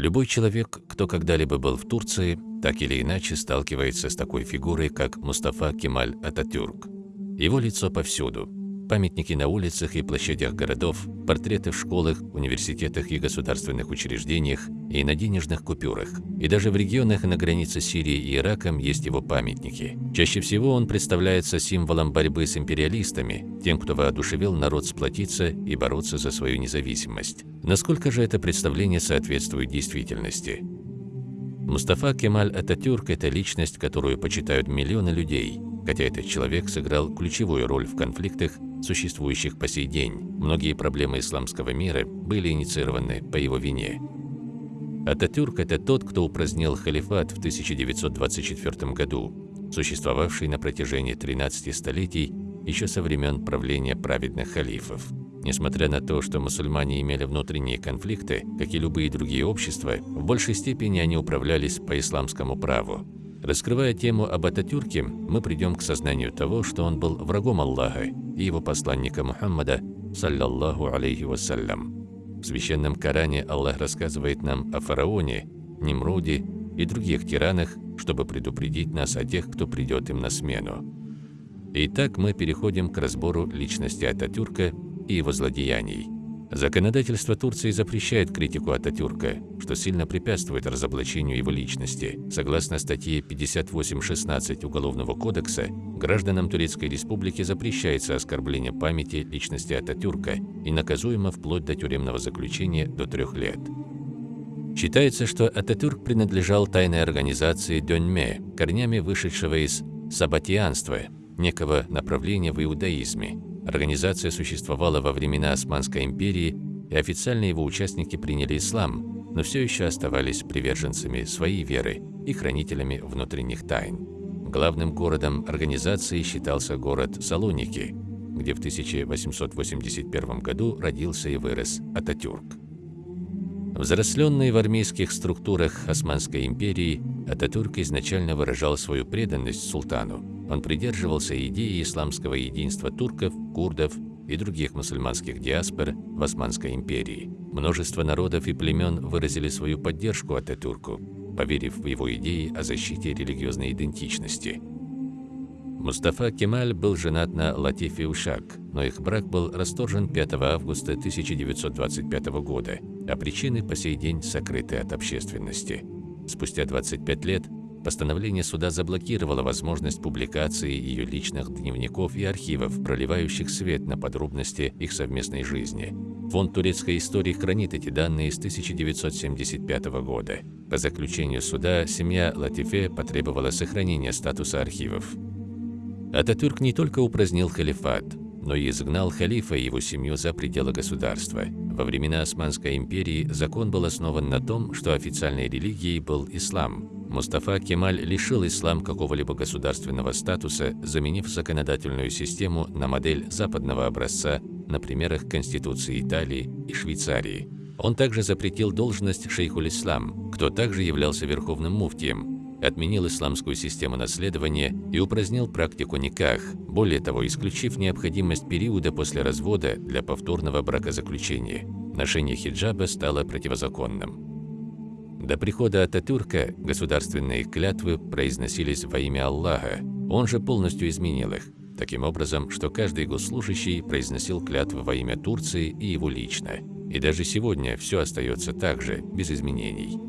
Любой человек, кто когда-либо был в Турции, так или иначе сталкивается с такой фигурой, как Мустафа Кемаль Ататюрк. Его лицо повсюду. Памятники на улицах и площадях городов, портреты в школах, университетах и государственных учреждениях и на денежных купюрах. И даже в регионах на границе Сирии и Ираком есть его памятники. Чаще всего он представляется символом борьбы с империалистами, тем, кто воодушевил народ сплотиться и бороться за свою независимость. Насколько же это представление соответствует действительности? Мустафа Кемаль Ататюрк – это личность, которую почитают миллионы людей, хотя этот человек сыграл ключевую роль в конфликтах, существующих по сей день. Многие проблемы исламского мира были инициированы по его вине. Ататюрк – это тот, кто упразднил халифат в 1924 году, существовавший на протяжении 13 столетий еще со времен правления праведных халифов. Несмотря на то, что мусульмане имели внутренние конфликты, как и любые другие общества, в большей степени они управлялись по исламскому праву. Раскрывая тему об Ататюрке, мы придем к сознанию того, что он был врагом Аллаха и его посланника Мухаммада, саллаллаху алейхи вассалям. В Священном Коране Аллах рассказывает нам о фараоне, Немруде и других тиранах, чтобы предупредить нас о тех, кто придет им на смену. Итак, мы переходим к разбору личности Ататюрка и его злодеяний. Законодательство Турции запрещает критику Ататюрка, что сильно препятствует разоблачению его личности. Согласно статье 58.16 Уголовного кодекса, гражданам Турецкой Республики запрещается оскорбление памяти личности Ататюрка и наказуемо вплоть до тюремного заключения до трех лет. Считается, что Ататюрк принадлежал тайной организации Дёньме, корнями вышедшего из сабатианства, некого направления в иудаизме, Организация существовала во времена Османской империи, и официально его участники приняли ислам, но все еще оставались приверженцами своей веры и хранителями внутренних тайн. Главным городом организации считался город Салоники, где в 1881 году родился и вырос Ататюрк. Взросленный в армейских структурах Османской империи, Ататюрк изначально выражал свою преданность султану, он придерживался идеи исламского единства турков, курдов и других мусульманских диаспор в Османской империи. Множество народов и племен выразили свою поддержку Ататюрку, поверив в его идеи о защите религиозной идентичности. Мустафа Кемаль был женат на Латифе Ушак, но их брак был расторжен 5 августа 1925 года, а причины по сей день сокрыты от общественности. Спустя 25 лет Постановление суда заблокировало возможность публикации ее личных дневников и архивов, проливающих свет на подробности их совместной жизни. Фонд турецкой истории хранит эти данные с 1975 года. По заключению суда, семья Латифе потребовала сохранения статуса архивов. Ататюрк не только упразднил халифат, но и изгнал халифа и его семью за пределы государства. Во времена Османской империи закон был основан на том, что официальной религией был ислам, Мустафа Кемаль лишил ислам какого-либо государственного статуса, заменив законодательную систему на модель западного образца на примерах Конституции Италии и Швейцарии. Он также запретил должность шейхуль-ислам, кто также являлся верховным муфтием, отменил исламскую систему наследования и упразднил практику никах, более того, исключив необходимость периода после развода для повторного бракозаключения. Ношение хиджаба стало противозаконным. До прихода Ататюрка государственные клятвы произносились во имя Аллаха, он же полностью изменил их, таким образом, что каждый госслужащий произносил клятвы во имя Турции и его лично. И даже сегодня все остается так же, без изменений.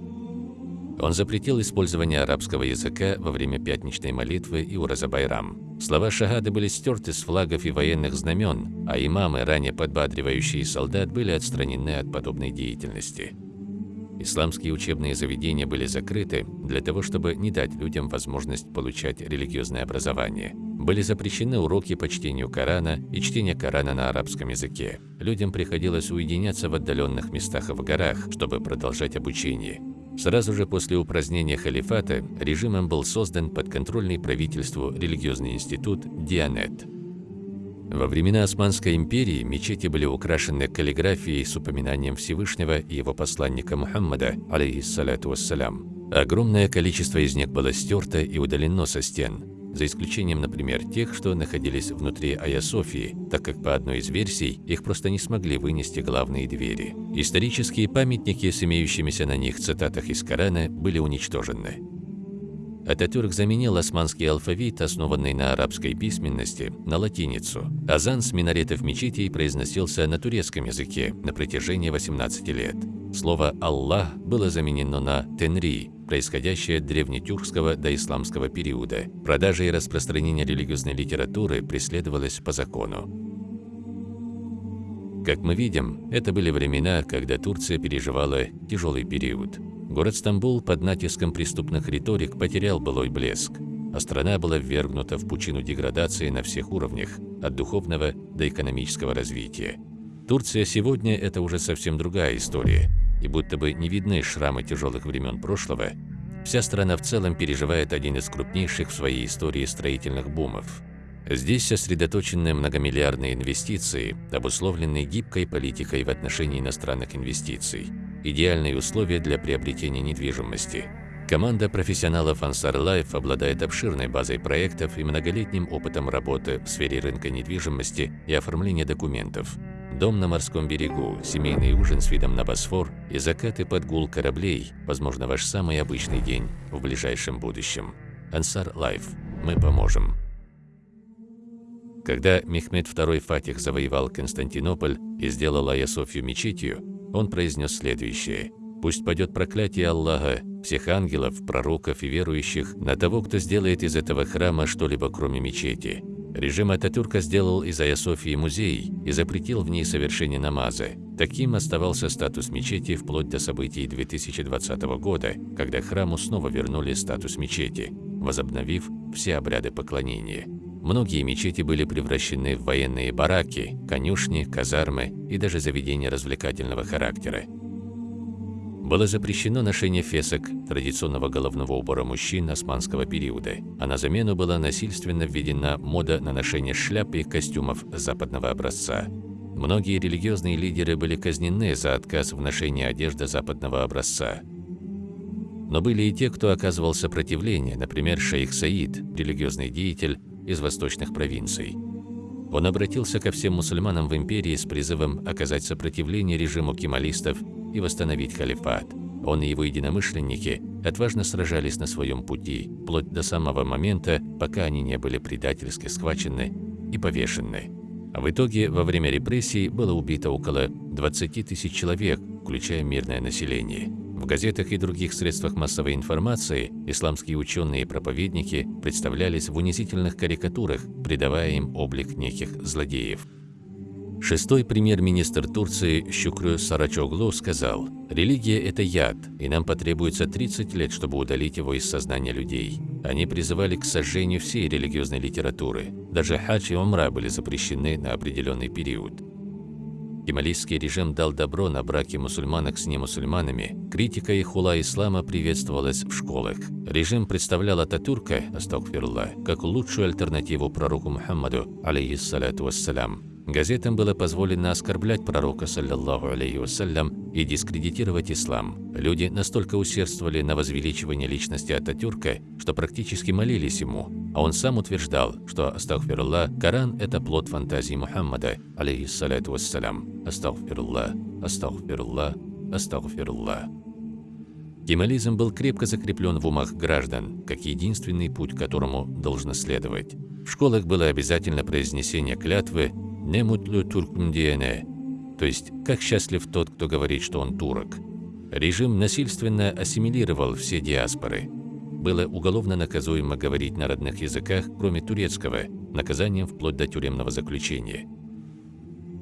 Он запретил использование арабского языка во время пятничной молитвы и ураза-байрам. Слова шахады были стерты с флагов и военных знамен, а имамы, ранее подбадривающие солдат, были отстранены от подобной деятельности. Исламские учебные заведения были закрыты для того, чтобы не дать людям возможность получать религиозное образование. Были запрещены уроки по чтению Корана и чтение Корана на арабском языке. Людям приходилось уединяться в отдаленных местах и в горах, чтобы продолжать обучение. Сразу же после упразднения халифата режимом был создан подконтрольный правительству религиозный институт Дианет. Во времена Османской империи мечети были украшены каллиграфией с упоминанием Всевышнего и его посланника Мухаммада, алейхиссалату вассалям. Огромное количество из них было стерто и удалено со стен. за исключением, например, тех, что находились внутри Айя Софии, так как по одной из версий их просто не смогли вынести главные двери. Исторические памятники с имеющимися на них цитатах из Корана были уничтожены. Ататюрк заменил османский алфавит, основанный на арабской письменности, на латиницу. Азан с минаретов мечетей произносился на турецком языке на протяжении 18 лет. Слово «Аллах» было заменено на «Тенри», происходящее от древнетюркского до исламского периода. Продажа и распространение религиозной литературы преследовалось по закону. Как мы видим, это были времена, когда Турция переживала тяжелый период. Город Стамбул под натиском преступных риторик потерял былой блеск, а страна была ввергнута в пучину деградации на всех уровнях, от духовного до экономического развития. Турция сегодня – это уже совсем другая история, и будто бы не видны шрамы тяжелых времен прошлого, вся страна в целом переживает один из крупнейших в своей истории строительных бумов. Здесь сосредоточены многомиллиардные инвестиции, обусловленные гибкой политикой в отношении иностранных инвестиций – идеальные условия для приобретения недвижимости. Команда профессионалов Ansar Life обладает обширной базой проектов и многолетним опытом работы в сфере рынка недвижимости и оформления документов. Дом на морском берегу, семейный ужин с видом на Босфор и закаты под гул кораблей – возможно, ваш самый обычный день в ближайшем будущем. Ansar Life. Мы поможем. Когда Мехмед II Фатих завоевал Константинополь и сделал Айя Софию мечетью, он произнес следующее. «Пусть падет проклятие Аллаха, всех ангелов, пророков и верующих на того, кто сделает из этого храма что-либо кроме мечети». Режим Ататюрка сделал из Айя Софии музей и запретил в ней совершение намаза. Таким оставался статус мечети вплоть до событий 2020 года, когда храму снова вернули статус мечети, возобновив все обряды поклонения. Многие мечети были превращены в военные бараки, конюшни, казармы и даже заведения развлекательного характера. Было запрещено ношение фесок, традиционного головного убора мужчин османского периода, а на замену была насильственно введена мода на ношение шляп и костюмов западного образца. Многие религиозные лидеры были казнены за отказ в ношении одежды западного образца. Но были и те, кто оказывал сопротивление, например, шейх Саид, религиозный деятель, из восточных провинций. Он обратился ко всем мусульманам в империи с призывом оказать сопротивление режиму кемалистов и восстановить халифат. Он и его единомышленники отважно сражались на своем пути, вплоть до самого момента, пока они не были предательски схвачены и повешены. А в итоге во время репрессий было убито около 20 тысяч человек, включая мирное население. В газетах и других средствах массовой информации исламские ученые и проповедники представлялись в унизительных карикатурах, придавая им облик неких злодеев. Шестой премьер-министр Турции Щукрю Сарачоглу сказал, «Религия – это яд, и нам потребуется 30 лет, чтобы удалить его из сознания людей». Они призывали к сожжению всей религиозной литературы. Даже хадж и умра были запрещены на определенный период. Кемалийский режим дал добро на браки мусульманок с немусульманами. Критика и хула ислама приветствовалась в школах. Режим представлял Ататюрка, астагфируллах, как лучшую альтернативу пророку Мухаммаду, алейхиссалату вассалям. Газетам было позволено оскорблять пророка, саллиллаху алейхи вассалям, и дискредитировать ислам. Люди настолько усердствовали на возвеличивание личности Ататюрка, что практически молились ему, а он сам утверждал, что, астагфируллах, Коран – это плод фантазии Мухаммада, алейхиссалату вассалям. Астагфируллах, астагфируллах, астагфируллах. Кемализм был крепко закреплен в умах граждан, как единственный путь, которому должно следовать. В школах было обязательно произнесение клятвы «Не мутлю туркм диене», то есть «как счастлив тот, кто говорит, что он турок». Режим насильственно ассимилировал все диаспоры. Было уголовно наказуемо говорить на родных языках, кроме турецкого, наказанием вплоть до тюремного заключения.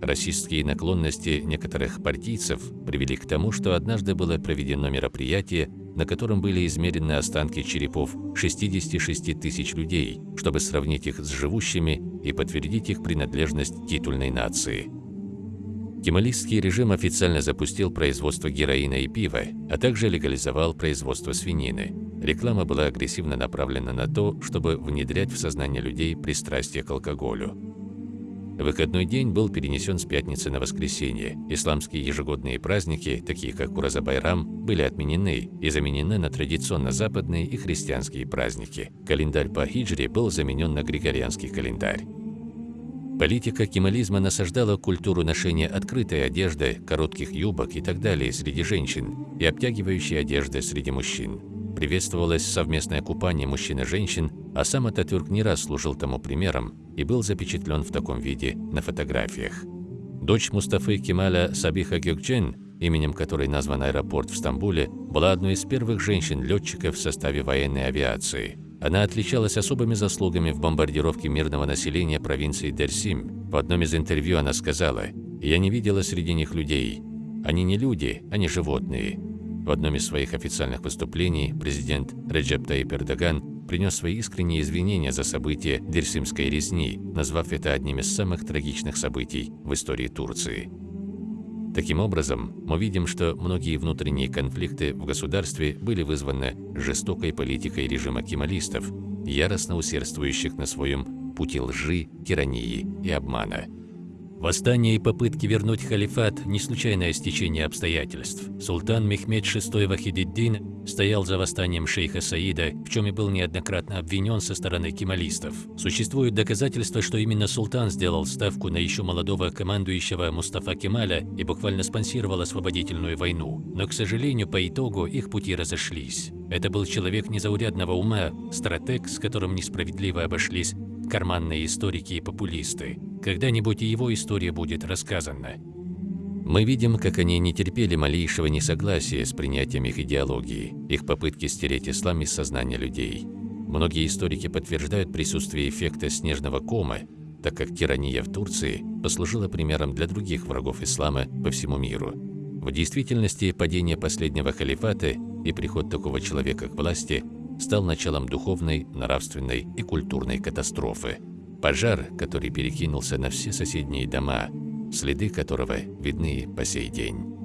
Расистские наклонности некоторых партийцев привели к тому, что однажды было проведено мероприятие, на котором были измерены останки черепов 66 тысяч людей, чтобы сравнить их с живущими и подтвердить их принадлежность титульной нации. Кемалистский режим официально запустил производство героина и пива, а также легализовал производство свинины. Реклама была агрессивно направлена на то, чтобы внедрять в сознание людей пристрастие к алкоголю. Выходной день был перенесен с пятницы на воскресенье. Исламские ежегодные праздники, такие как Ураза-Байрам, были отменены и заменены на традиционно западные и христианские праздники. Календарь по хиджре был заменен на григорианский календарь. Политика кемализма насаждала культуру ношения открытой одежды, коротких юбок и так далее среди женщин и обтягивающей одежды среди мужчин. Приветствовалось совместное купание мужчин и женщин, а сам Ататюрк не раз служил тому примером и был запечатлен в таком виде на фотографиях. Дочь Мустафы Кемаля Сабиха Гюкчен, именем которой назван аэропорт в Стамбуле, была одной из первых женщин-летчиков в составе военной авиации. Она отличалась особыми заслугами в бомбардировке мирного населения провинции Дерсим. В одном из интервью она сказала, «Я не видела среди них людей. Они не люди, они животные. В одном из своих официальных выступлений президент Реджеп Таип Эрдоган принес свои искренние извинения за события Дерсимской резни, назвав это одним из самых трагичных событий в истории Турции. Таким образом, мы видим, что многие внутренние конфликты в государстве были вызваны жестокой политикой режима кемалистов, яростно усердствующих на своем пути лжи, тирании и обмана. Восстание и попытки вернуть халифат – не случайное стечение обстоятельств. Султан Мехмед VI Вахидиддин стоял за восстанием шейха Саида, в чем и был неоднократно обвинен со стороны кемалистов. Существуют доказательства, что именно султан сделал ставку на еще молодого командующего Мустафа Кемаля и буквально спонсировал освободительную войну. Но, к сожалению, по итогу их пути разошлись. Это был человек незаурядного ума, стратег, с которым несправедливо обошлись карманные историки и популисты. Когда-нибудь и его история будет рассказана. Мы видим, как они не терпели малейшего несогласия с принятием их идеологии, их попытки стереть ислам из сознания людей. Многие историки подтверждают присутствие эффекта снежного кома, так как тирания в Турции послужила примером для других врагов ислама по всему миру. В действительности, падение последнего халифата и приход такого человека к власти стал началом духовной, нравственной и культурной катастрофы. Пожар, который перекинулся на все соседние дома, следы которого видны по сей день.